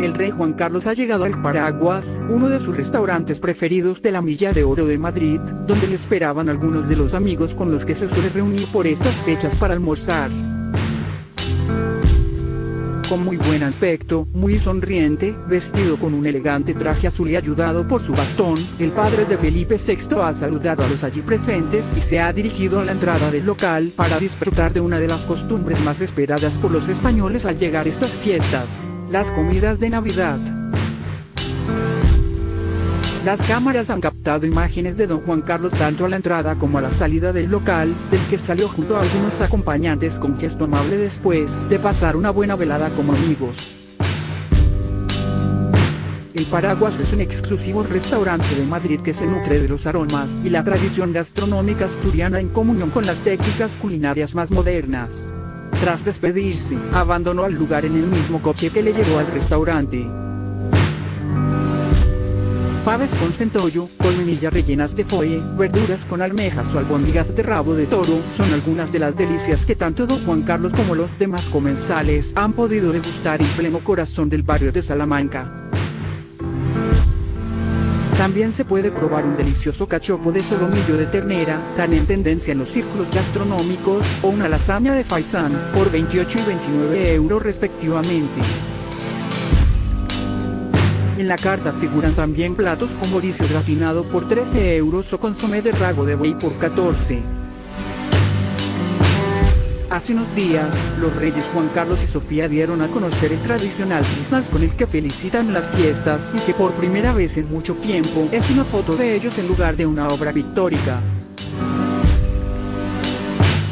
El rey Juan Carlos ha llegado al Paraguas, uno de sus restaurantes preferidos de la Milla de Oro de Madrid, donde le esperaban algunos de los amigos con los que se suele reunir por estas fechas para almorzar con muy buen aspecto, muy sonriente, vestido con un elegante traje azul y ayudado por su bastón, el padre de Felipe VI ha saludado a los allí presentes y se ha dirigido a la entrada del local para disfrutar de una de las costumbres más esperadas por los españoles al llegar estas fiestas, las comidas de Navidad. Las cámaras han captado imágenes de don Juan Carlos tanto a la entrada como a la salida del local, del que salió junto a algunos acompañantes con gesto amable después de pasar una buena velada como amigos. El Paraguas es un exclusivo restaurante de Madrid que se nutre de los aromas y la tradición gastronómica asturiana en comunión con las técnicas culinarias más modernas. Tras despedirse, abandonó el lugar en el mismo coche que le llevó al restaurante. Faves con centollo, colmenillas rellenas de foie, verduras con almejas o albóndigas de rabo de toro, son algunas de las delicias que tanto don Juan Carlos como los demás comensales han podido degustar en pleno corazón del barrio de Salamanca. También se puede probar un delicioso cachopo de solomillo de ternera, tan en tendencia en los círculos gastronómicos, o una lasaña de faisán, por 28 y 29 euros respectivamente. En la carta figuran también platos con mauricio gratinado por 13 euros o consomé de rago de buey por 14. Hace unos días, los reyes Juan Carlos y Sofía dieron a conocer el tradicional Christmas con el que felicitan las fiestas y que por primera vez en mucho tiempo es una foto de ellos en lugar de una obra pictórica.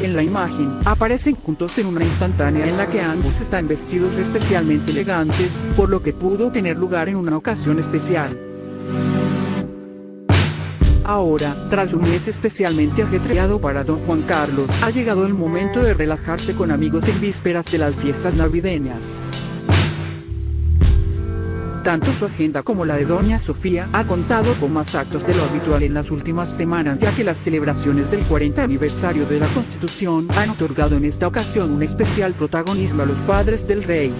En la imagen, aparecen juntos en una instantánea en la que ambos están vestidos especialmente elegantes, por lo que pudo tener lugar en una ocasión especial. Ahora, tras un mes especialmente ajetreado para don Juan Carlos, ha llegado el momento de relajarse con amigos en vísperas de las fiestas navideñas. Tanto su agenda como la de Doña Sofía ha contado con más actos de lo habitual en las últimas semanas ya que las celebraciones del 40 aniversario de la Constitución han otorgado en esta ocasión un especial protagonismo a los padres del rey.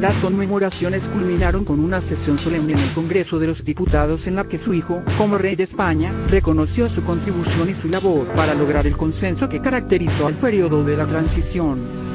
Las conmemoraciones culminaron con una sesión solemne en el Congreso de los Diputados en la que su hijo, como rey de España, reconoció su contribución y su labor para lograr el consenso que caracterizó al periodo de la transición.